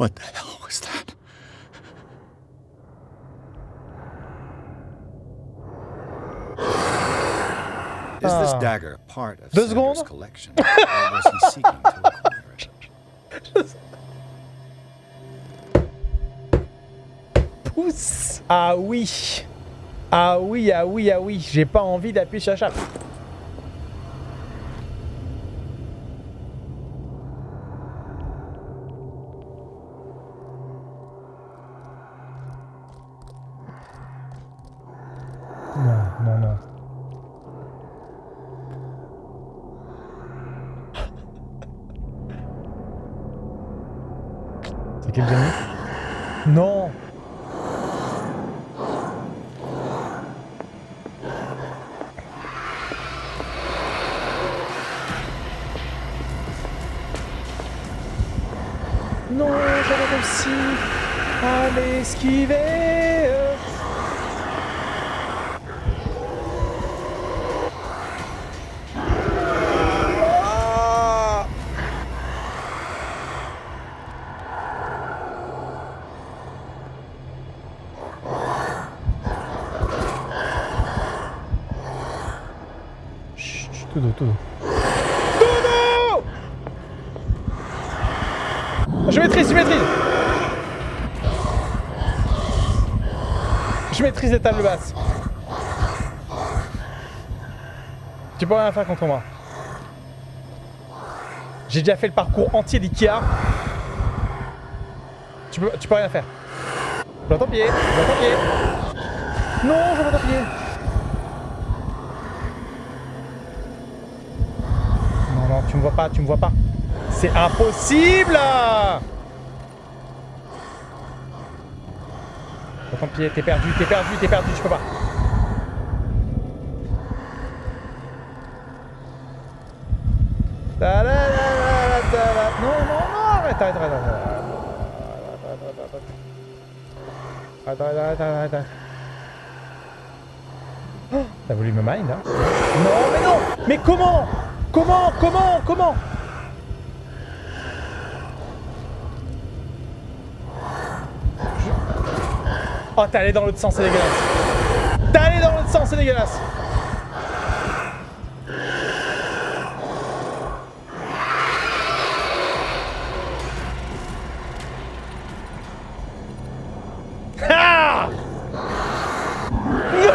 What the hell was that? Is this Ah. dagger part of Deux Sanders' secondes? collection, or was he seeking to acquire it? Pousse Ah oui Ah oui, ah oui, ah oui, j'ai pas envie d'appuyer sur la chape. Réussi à l'esquiver. Ah Chut, chut, tout doux, tout doux. Tout doux Je maîtrise, je maîtrise Les tables basses. Tu peux rien faire contre moi. J'ai déjà fait le parcours entier d'Ikea. Tu peux, peux rien faire. Je ton pied, ton pied. Non, je vois ton pied. Non, non, tu me vois pas, tu me vois pas. C'est impossible Vois ton pied, t'es perdu, t'es perdu, t'es perdu, je peux pas. Non, non, non, arrête, arrête, arrête, arrête. Arrête, arrête, arrête, arrête, T'as voulu me mind, hein? Non, mais non. Mais comment? Comment? Comment? Comment? Oh, t'es allé dans l'autre sens, c'est dégueulasse. T'es allé dans l'autre sens, c'est dégueulasse. Ah Non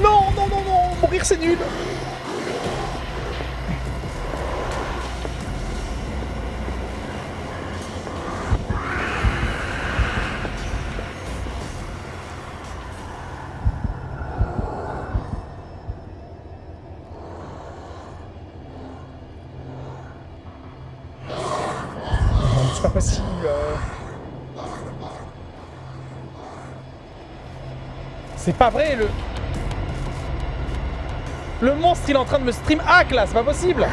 Non, non, non, non, mourir c'est nul Non, c'est pas possible. C'est pas vrai, le... Le monstre, il est en train de me stream. Hack, là, c'est pas possible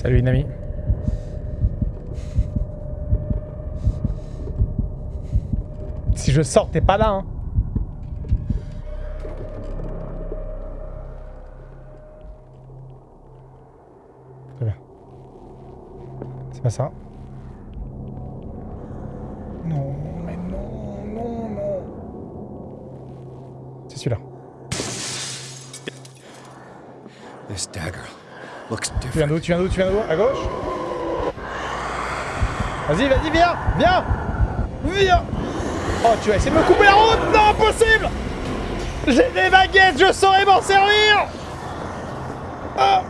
Salut, Inami. Si je sors, t'es pas là, hein. Très bien. C'est pas ça. Non, mais non, non, non. C'est celui-là. This dagger Tu viens d'où Tu viens d'où Tu viens d'où? À gauche? Vas-y, vas-y, viens Viens Viens. Oh, tu vas essayer de me couper la route? Non, impossible. J'ai des baguettes, je saurais m'en servir. Ah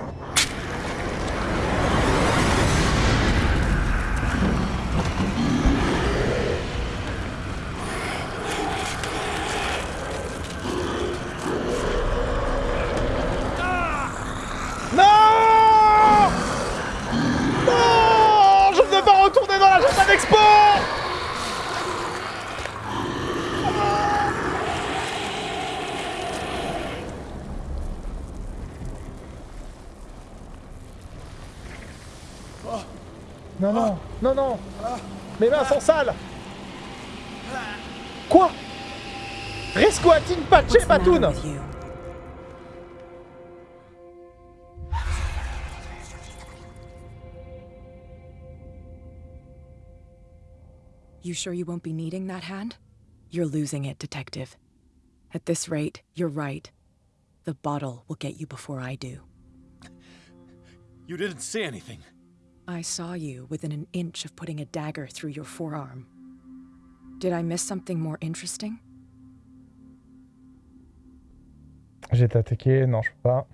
Non, non, non, non Mes mains sont sales Quoi Risco a Team Patché What's the matter Patoun you? You sure you won't be needing that hand? You're losing it, Detective. At this rate, you're right. The bottle will get you before I do. You didn't see anything. I saw you within an inch of putting a dagger through your forearm. Did I miss something more interesting? J'ai été attaqué, non je peux pas.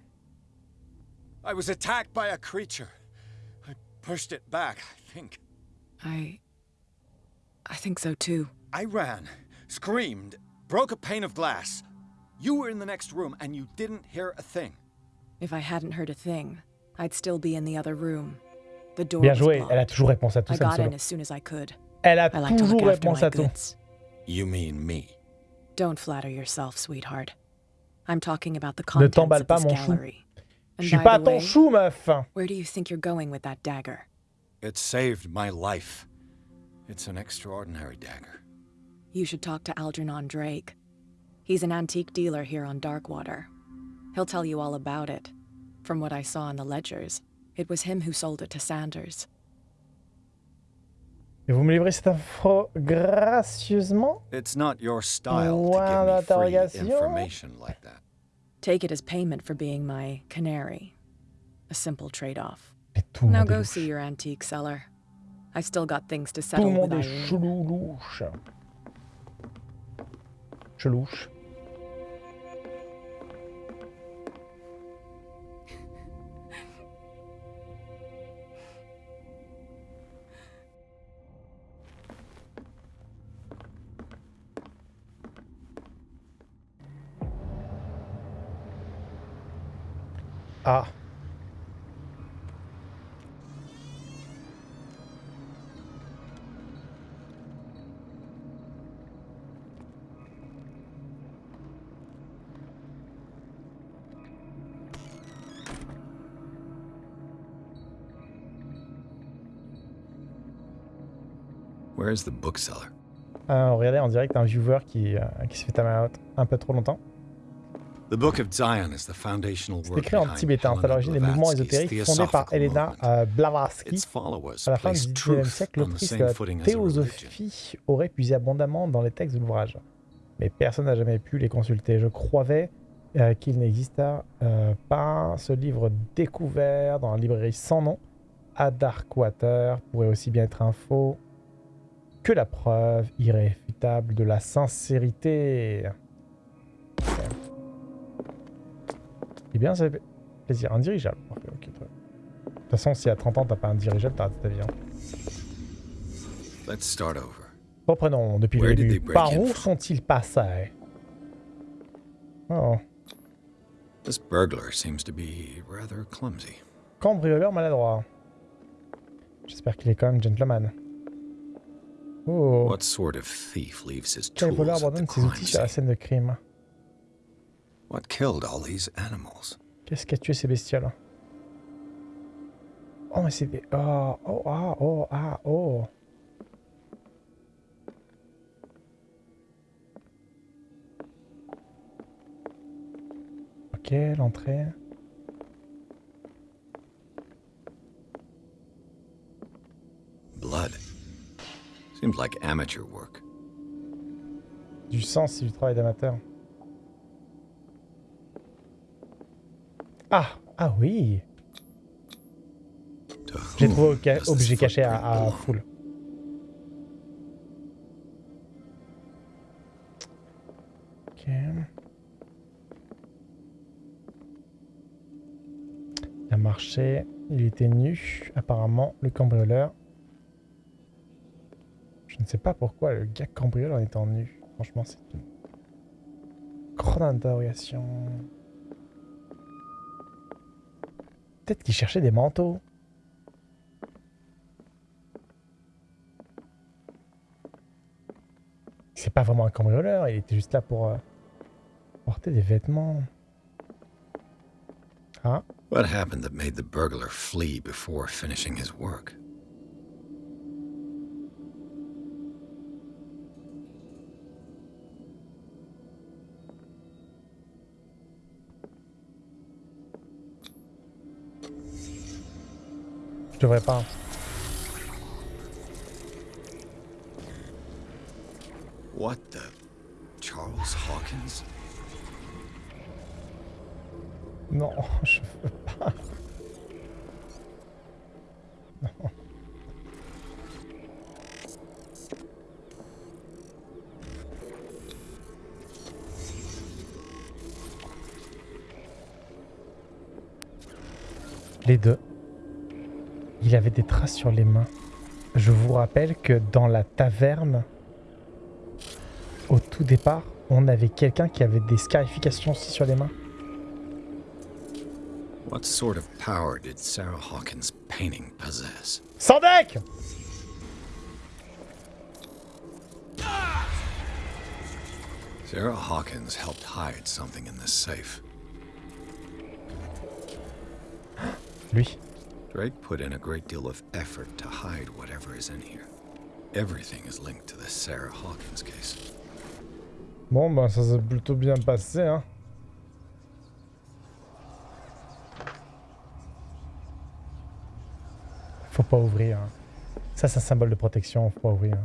I was attacked by a creature. I pushed it back, I think. I. I think so too. I ran, screamed, broke a pane of glass. You were in the next room and you didn't hear a thing. If I hadn't heard a thing, I'd still be in the other room. The door Bien joué, elle a toujours réponse à tout I ça. got in as soon as I could. Elle a I like to look toujours réponse my à tout. You mean me? Don't flatter yourself, sweetheart. I'm talking about the Ne contents t'emballe of pas, this mon chou. gallery. Je suis pas ton chou, meuf where do you think you're going with that dagger? It saved my life. It's an extraordinary dagger. You should talk to Algernon Drake. He's an antique dealer here on Darkwater. He'll tell you all about it. From what I saw in the ledgers, it was him who sold it to Sanders. Et vous me livrez cette info gracieusement It's not your style Point to give me free information like that. Take it as payment for being my canary. A simple trade-off. Et tout le Now go see your antique seller. I still got things to Tout settle le with Irene. chelou louche. Chelouche. Ah. Where is the bookseller? Euh, regardez en direct un viewer qui, euh, qui se fait time out un peu trop longtemps. C'est écrit en tibétain, c'est à Helena l'origine des mouvements ésotériques fondés par theosophical Elena movement. euh, Blavatsky. À la fin du placed 19e truth siècle, l'autrice de la théosophie aurait puisé abondamment dans les textes de l'ouvrage. Mais personne n'a jamais pu les consulter. Je croyais euh, qu'il n'exista euh, pas ce livre découvert dans la librairie sans nom à Darkwater pourrait aussi bien être un faux que la preuve irréfutable de la sincérité. Eh bien, ça fait plaisir. Un dirigeable. Parfait, ok, très bien. De toute façon, si à 30 ans, t'as pas un dirigeable, t'as raté ta vie. hein. Let's start over. Reprenons depuis le Where début. Par où sont-ils passés? Oh, This burglar seems to be rather clumsy. cambrioleur maladroit. J'espère qu'il est quand même gentleman. Oh, What sort of thief leaves his quel tools voleur abandonne ses outils sur la scène de crime? What killed all these animals? Qu'est-ce qui a tué ces bestioles Oh, mais c'est des... Oh, oh, ah, oh, ah, oh. Ok, l'entrée. Blood. Seems like amateur work. Du sang, c'est du travail d'amateur. Ah Ah oui J'ai trouvé ca- objet caché à, à full. Ok. Il a marché, il était nu, apparemment, le cambrioleur. Je ne sais pas pourquoi le gars cambrioleur en étant nu. Franchement, c'est une grande interrogation. Peut-être qu'il cherchait des manteaux. C'est pas vraiment un cambrioleur, il était juste là pour euh, porter des vêtements. Ah, burglar? Devrais pas. What the? Charles Hawkins? Non, je veux pas. Non. Les deux. Il avait des traces sur les mains. Je vous rappelle que dans la taverne, au tout départ, on avait quelqu'un qui avait des scarifications aussi sur les mains. What sort of power did Sarah Hawkins' painting possess? Sans deck Sarah Hawkins helped hide something in this safe. Lui. Drake put in a great deal of effort to hide whatever is in here. Everything is linked to the Sarah Hawkins case. Bon, bah ça s'est plutôt bien passé, hein. Faut pas ouvrir. hein. Ça, c'est un symbole de protection, faut pas ouvrir.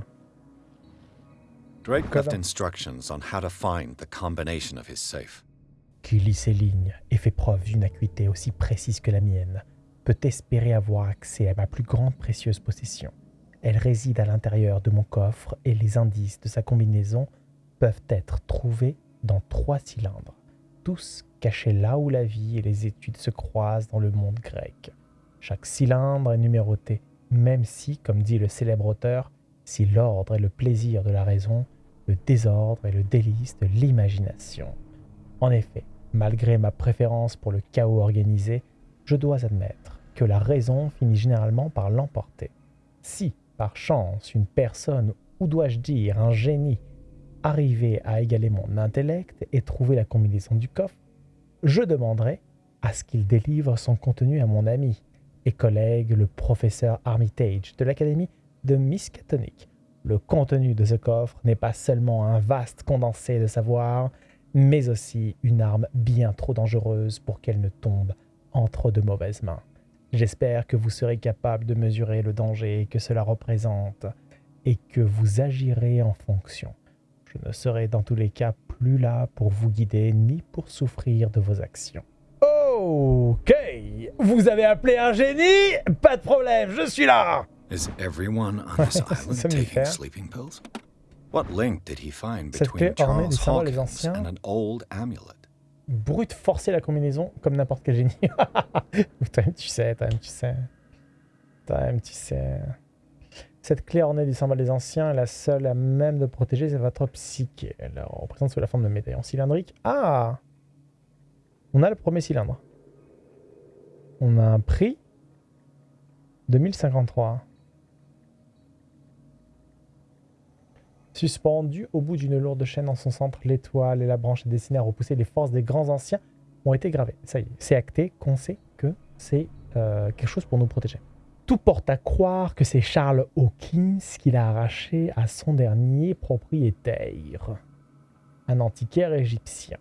Drake Code. left instructions on how to find the combination of his safe. Qui lit ces lignes et fait preuve d'une acuité aussi précise que la mienne peut espérer avoir accès à ma plus grande précieuse possession. Elle réside à l'intérieur de mon coffre et les indices de sa combinaison peuvent être trouvés dans trois cylindres, tous cachés là où la vie et les études se croisent dans le monde grec. Chaque cylindre est numéroté, même si, comme dit le célèbre auteur, si l'ordre est le plaisir de la raison, le désordre est le délice de l'imagination. En effet, malgré ma préférence pour le chaos organisé, je dois admettre que la raison finit généralement par l'emporter. Si, par chance, une personne, ou dois-je dire un génie, arrivait à égaler mon intellect et trouver la combinaison du coffre, je demanderais à ce qu'il délivre son contenu à mon ami et collègue le professeur Armitage de l'Académie de Miskatonic. Le contenu de ce coffre n'est pas seulement un vaste condensé de savoir, mais aussi une arme bien trop dangereuse pour qu'elle ne tombe entre de mauvaises mains. J'espère que vous serez capable de mesurer le danger que cela représente et que vous agirez en fonction. Je ne serai dans tous les cas plus là pour vous guider ni pour souffrir de vos actions. Ok, vous avez appelé un génie? Pas de problème, je suis là Is everyone on this island taking sleeping pills? What link did he find between Charles Hawkins and an old amulet? brute forcer la combinaison comme n'importe quel génie. tu sais, tu sais. Tu sais. Cette clé ornée du symbole des anciens est la seule à même de protéger votre psyché. Elle représente sous la forme de médaillon cylindrique. Ah On a le premier cylindre. On a un prix 2053. Suspendue au bout d'une lourde chaîne en son centre, l'étoile et la branche destinée à repousser les forces des grands anciens ont été gravées. Ça y est, c'est acté qu'on sait que c'est euh, quelque chose pour nous protéger. Tout porte à croire que c'est Charles Hawkins qui l'a arraché à son dernier propriétaire, un antiquaire égyptien.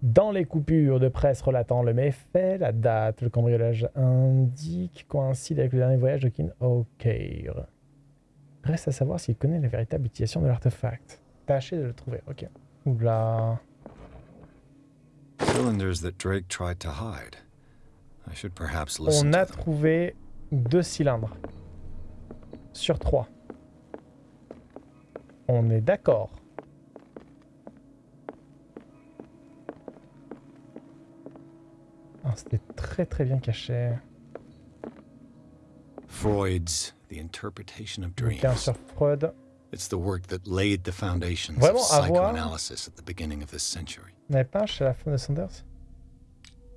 Dans les coupures de presse relatant le méfait, la date, le cambriolage indique coïncide avec le dernier voyage de King Hawker. Reste à savoir s'il connaît la véritable utilisation de l'artefact. Tâchez de le trouver, ok. Oula. Cylinders that Drake tried to hide. I should perhaps listen On a trouvé deux cylindres. Sur trois. On est d'accord. Ah, C'était très très bien caché. Freud's The Interpretation of Bouquin Dreams. sur Freud. It's the work that laid the foundations Vraiment, of psychoanalysis at the beginning of this century. N'avait pas un chez la femme de Sanders?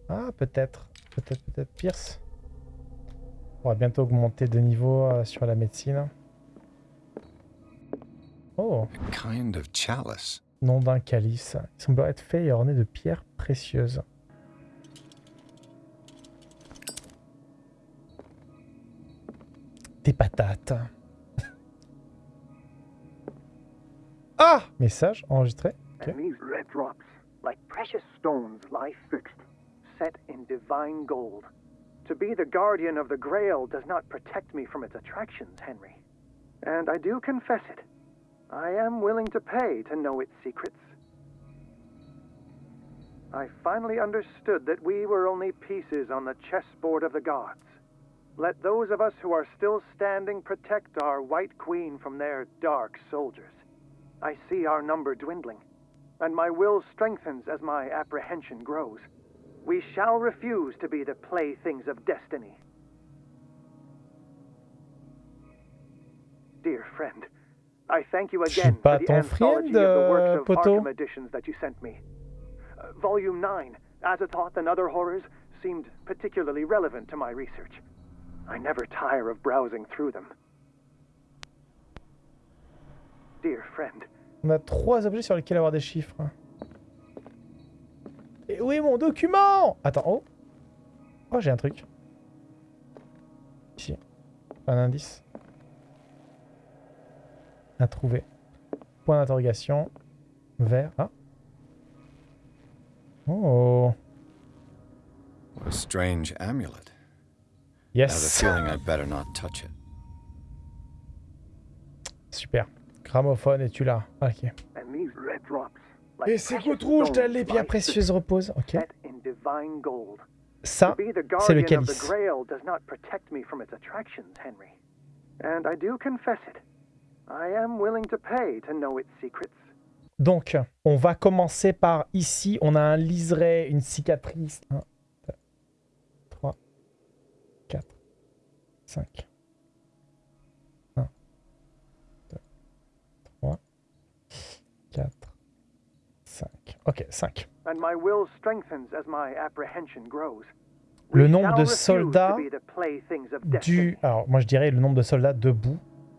Ah, peut-être. Peut-être, peut-être Pierce. On va bientôt augmenter de niveau euh, sur la médecine. Oh, A kind of chalice. nom d'un calice. Il semblerait être fait et orné de pierres précieuses. Des patates. ah Message enregistré. Okay. And these red drops, like precious stones, lie fixed, set in divine gold. To be the guardian of the Grail does not protect me from its attractions, Henry. And I do confess it. I am willing to pay to know its secrets. I finally understood that we were only pieces on the chessboard of the gods. Let those of us who are still standing protect our White Queen from their dark soldiers. I see our number dwindling, and my will strengthens as my apprehension grows. We shall refuse to be the playthings of destiny. Dear friend, I thank you again for the anthology friend, of the works of Poto. Arkham editions that you sent me. Uh, volume 9, Azathoth and Other Horrors, seemed particularly relevant to my research. I never tire of browsing through them. Dear friend, On a trois objets sur lesquels avoir des chiffres. Et où est mon document? Attends, oh. Oh, j'ai un truc. Ici. Un indice. À trouver. Point d'interrogation. Vert. Ah. Oh. What a strange amulet. I have a Yes. feeling I'd better not touch it. Super. Gramophone, es-tu là? Ok. and these red drops, like Et ces gouttes rouges pierres lie précieuses reposent. Ok. set in divine gold. Ça, to be the c'est le guardian of the calice. Grail does not protect me from its attractions, Henry. And I do confess it. I am willing to pay to know its secrets. Donc, on va commencer par ici. On a un liseré, une cicatrice. 1, 2, 3, 4, 5. 1, 2, 3, 4, 5. Ok, 5. And my will strengthens as my apprehension grows. Le nombre de soldats. Du. Alors, moi je dirais le nombre de soldats debout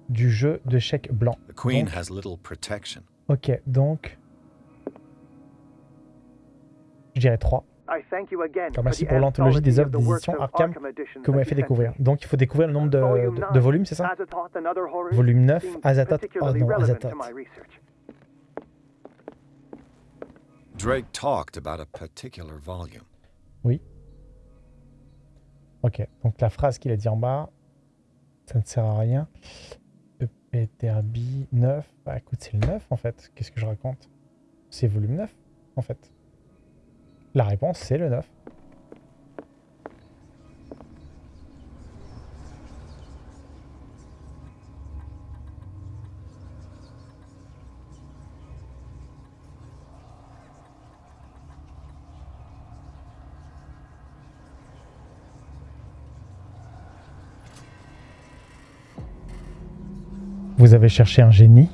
du jeu de chèque blanc. The Queen Donc- has little protection. Ok, donc. Je dirais 3. I thank you again Alors, merci pour the l'anthologie des œuvres d'édition of Arkham que vous m'avez that fait découvrir. Donc il faut découvrir le nombre de, Volume de- de 9, volumes, c'est ça Volume 9, seemed Azathoth. Oh non, Azathoth. my research. Drake talked about a particular volume. Ok, donc la phrase qu'il a dit en bas, ça ne sert à rien. Epeterbi 9. Bah écoute, c'est le 9 en fait. Qu'est-ce que je raconte? C'est volume 9 en fait. La réponse, c'est le 9. Vous avez cherché un génie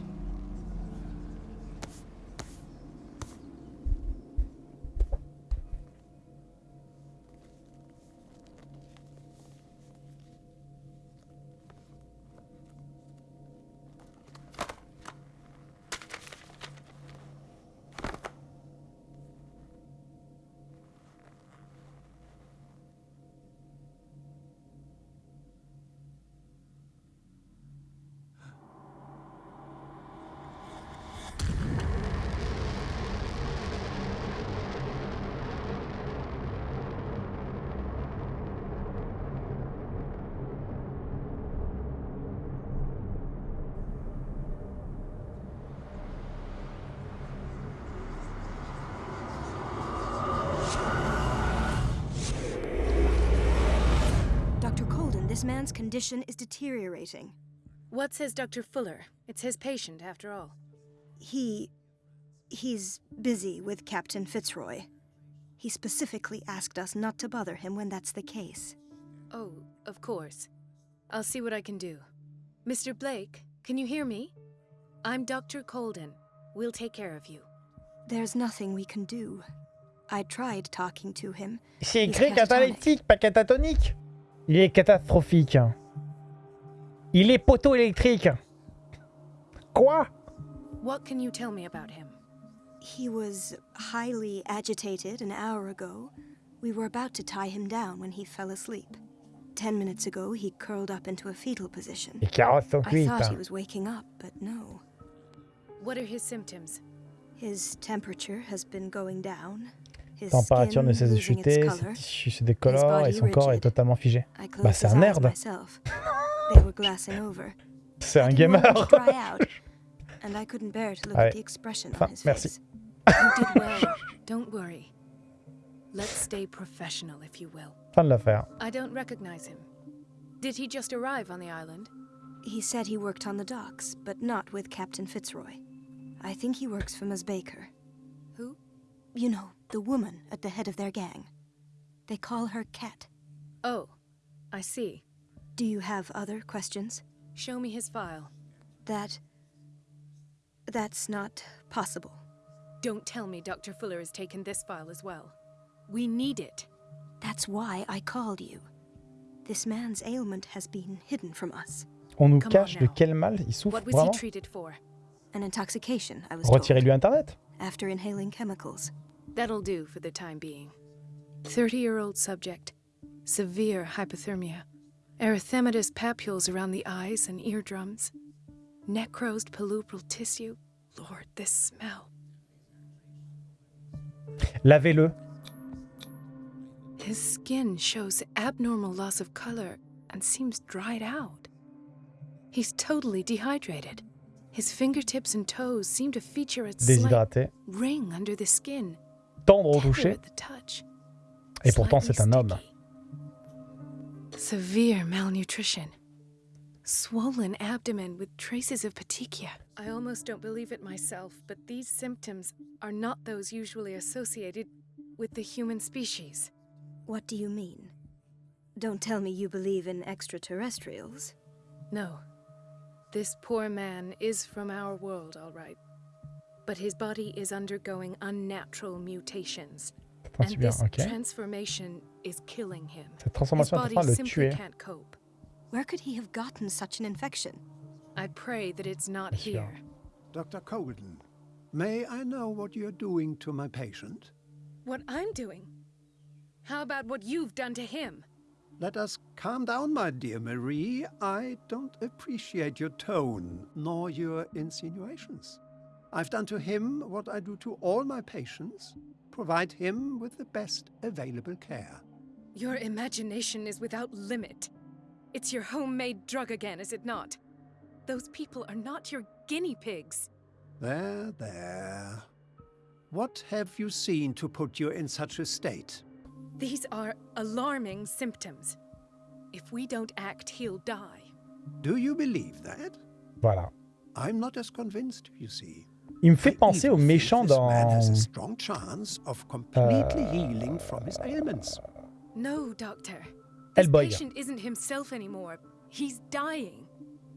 This man's condition is deteriorating. What says Dr. Fuller? It's his patient, after all. He. he's busy with Captain Fitzroy. He specifically asked us not to bother him when that's the case. Oh, of course. I'll see what I can do. Mr. Blake, can you hear me? I'm Dr. Colden. We'll take care of you. There's nothing we can do. I tried talking to him. C'est He's écrit catatonic. catalytique, pas catatonique. Il est catastrophique. Il est poteau-électrique. Quoi What can you tell me about him? He was highly agitated an hour ago. We were about to tie him down when he fell asleep. Ten minutes ago, he curled up into a fetal position. Les I thought he was waking up, but no. What are his symptoms? His temperature has been going down. Température ne cesse de chuter, ses tissus se décolorent et son corps est totalement figé. Bah, c'est his un nerd. myself. They were glassing over. C'est un gamer. to dry out, and I couldn't bear to look Allez. at the expression Enfin, on his merci. face. You did well. Don't worry. Let's stay professional, if you will. Fin de l'affaire. I don't recognize him. Did he just arrive on the island? He said he worked on the docks, but not with Captain Fitzroy. I think he works for Ms. Baker. Who? You know, the woman at the head of their gang. They call her Cat. Oh, I see. Do you have other questions? Show me his file. That. That's not possible. Don't tell me Dr. Fuller has taken this file as well. We need it. That's why I called you. This man's ailment has been hidden from us. On nous Come on cache de quel mal il souffre What was he treated for? An intoxication, I was told, Retirez-lui Internet. after inhaling chemicals. That'll do for the time being. 30 year old subject. Severe hypothermia. Erythematous papules around the eyes and eardrums. Necrosed palpebral tissue. Lord, this smell. Lavez-le. His skin shows abnormal loss of color and seems dried out. He's totally dehydrated. His fingertips and toes seem to feature a slight ring under the skin. Tendre au Tender toucher. the touch. Et pourtant, Slightly c'est un homme. Severe malnutrition. Swollen abdomen with traces of petechia. I almost don't believe it myself, but these symptoms are not those usually associated with the human species. What do you mean? Don't tell me you believe in extraterrestrials. No. This poor man is from our world, all right. But his body is undergoing unnatural mutations. And this ok. transformation is killing him. Cette His transformation est body train de le simply tuer. can't cope. Where could he have gotten such an infection? I pray that it's not Bien sûr. here. Dr. Colden, may I know what you're doing to my patient? What I'm doing? How about what you've done to him? Let us calm down, my dear Marie. I don't appreciate your tone, nor your insinuations. I've done to him what I do to all my patients provide him with the best available care. Your imagination is without limit. It's your homemade drug again, is it not? Those people are not your guinea pigs. There, there. What have you seen to put you in such a state? These are alarming symptoms. If we don't act, he'll die. Do you believe that? Voilà. I'm not as convinced, you see. Il me fait penser au méchant this man has a dans. strong chance of completely healing from his ailments. No, Doctor. This Hellboy. patient isn't himself anymore. He's dying.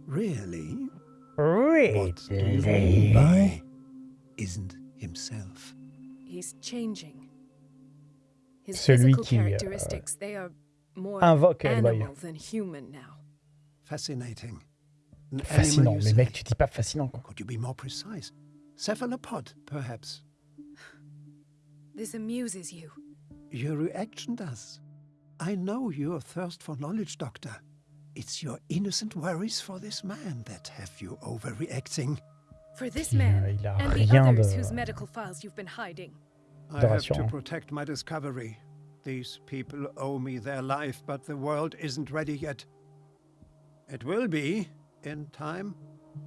Really? By isn't himself? He's changing. His Celui physical qui, euh, characteristics, they are more invoque Hellboy. animal than human now. Fascinating. Fascinant. Mais mec, tu dis pas fascinant quoi. Could you be more precise? Cephalopod, perhaps. This amuses you. Your reaction does. I know your thirst for knowledge, Doctor. It's your innocent worries for this man that have you overreacting. For this man il a and the rien others whose medical files you've been hiding. I have to protect my discovery. These people owe me their life, but the world isn't ready yet. It will be, in time.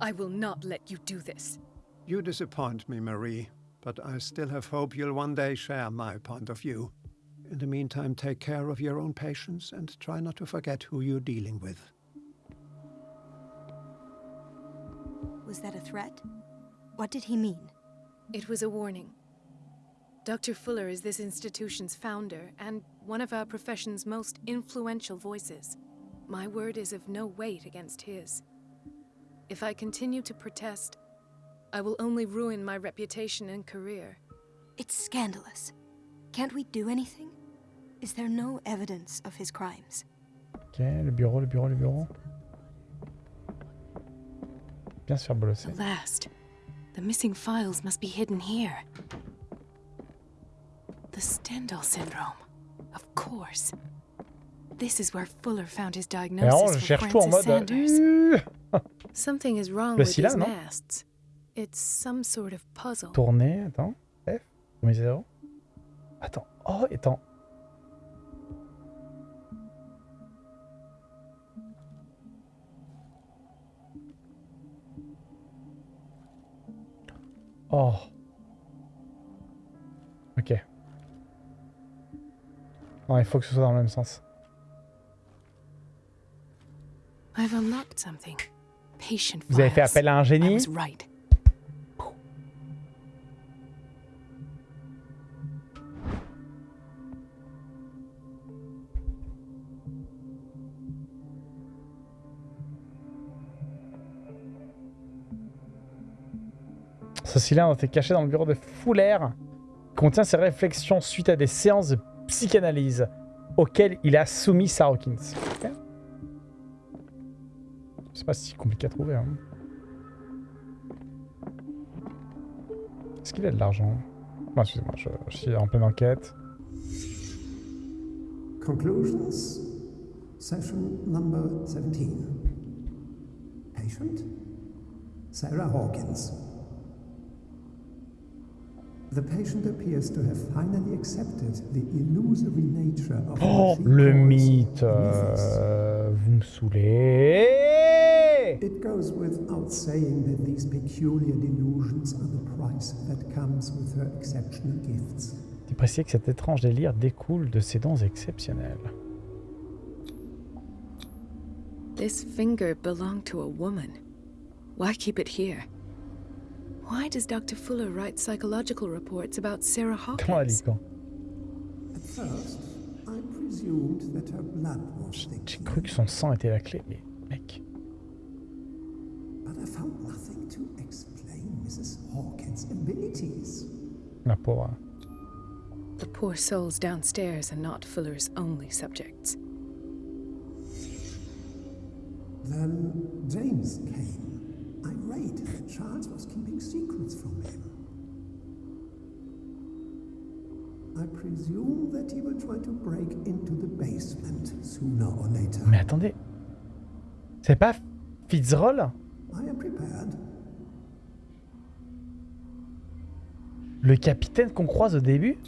I will not let you do this. You disappoint me, Marie, but I still have hope you'll one day share my point of view. In the meantime, take care of your own patients and try not to forget who you're dealing with. Was that a threat? What did he mean? It was a warning. Dr. Fuller is this institution's founder and one of our profession's most influential voices. My word is of no weight against his. If I continue to protest, I will only ruin my reputation and career. It's scandalous. Can't we do anything? Is there no evidence of his crimes? Ok, le bureau, le bureau, le bureau. Bien se faire bolosser. The last. The missing files must be hidden here. The Stendhal syndrome. Of course. This is where Fuller found his diagnosis je for cherche Francis. Euh, Sanders. Euh, euh, Something is wrong with Scylla, these non masts. It's some sort of puzzle. Tourner, attends. F, premier zéro. Attends. Oh, attends. Oh. Ok. Non, il faut que ce soit dans le même sens. I've unlocked something. Patient Vous avez fait appel à un génie? Cylindre était caché dans le bureau de Fuller. Contient ses réflexions suite à des séances de psychanalyse auxquelles il a soumis Sarah Hawkins. Ok. C'est pas si compliqué à trouver. Hein. Est-ce qu'il a de l'argent? Excusez-moi, je, je suis en pleine enquête. Conclusions? Session number 17. Patient? Sarah Hawkins. Oh, what she le calls mythe mythos. euh, Vous me saoulez It goes without saying that these peculiar delusions are the price that comes with her exceptional gifts. Il que cet étrange délire découle de ses dons exceptionnels. This finger belonged to a woman. Why keep it here? Why does Dr. Fuller write psychological reports about Sarah Comment elle dit Hawkins? quand At first, I presumed that her blood was J'ai thick, cru que son sang était la clé, mais mec. but I found nothing to explain Mrs. Hawkins' abilities. La pauvre. The poor souls downstairs are not Fuller's only subjects. Then James came, that Charles was keeping secrets from him. I presume that he will try to break into the basement sooner or later. Mais attendez. C'est pas Fitzroll I am prepared. Le capitaine qu'on croise au début?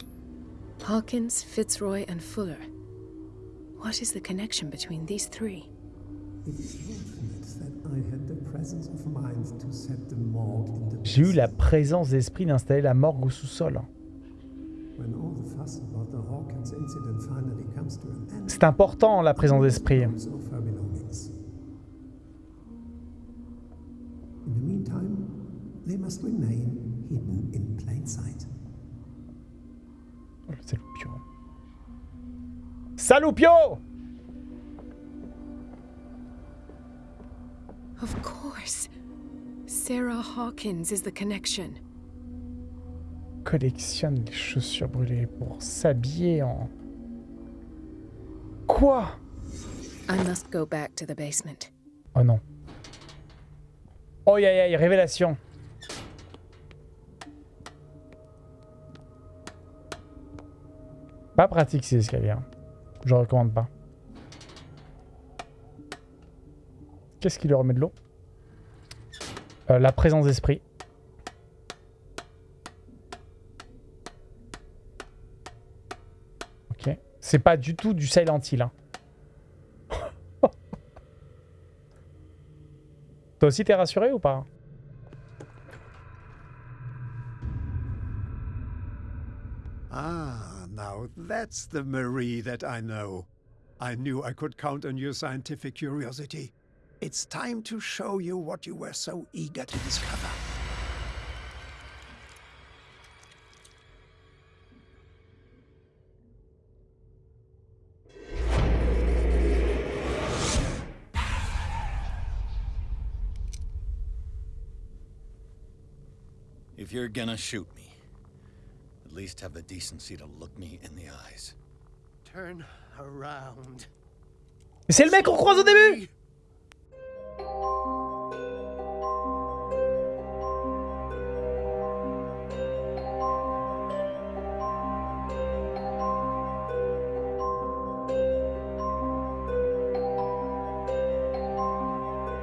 Hawkins, Fitzroy, and Fuller. What is the connection between these three? It is fortunate that I had the J'ai eu la présence d'esprit d'installer la morgue au sous-sol. C'est important la présence d'esprit. dispose of Sarah Hawkins is the connection. Collectionne les chaussures brûlées pour s'habiller en... Quoi? I must go back to the basement. Oh non. Oh aïe aïe, révélation. Pas pratique ces escaliers. hein. Je recommande pas. Qu'est-ce qui lui remet de l'eau? Euh, La présence d'esprit. Ok. C'est pas du tout du Silent Hill. hein. Toi aussi t'es rassuré ou pas? Ah, now, that's the Marie that I know. I knew I could count on your scientific curiosity. It's time to show you what you were so eager to discover. If you're gonna shoot me, at least have the decency to look me in the eyes. Turn around. Mais c'est le mec qu'on croise au début Thank you.